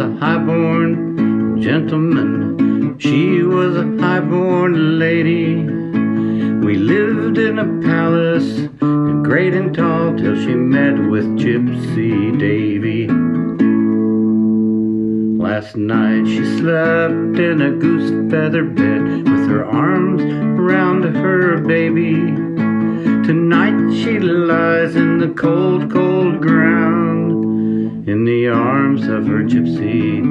a a highborn gentleman. She was a highborn lady. We lived in a palace, great and tall, till she met with Gypsy Davy. Last night she slept in a goose feather bed with her arms around her baby. Tonight she lies in the cold, cold ground in the arms of her gypsy.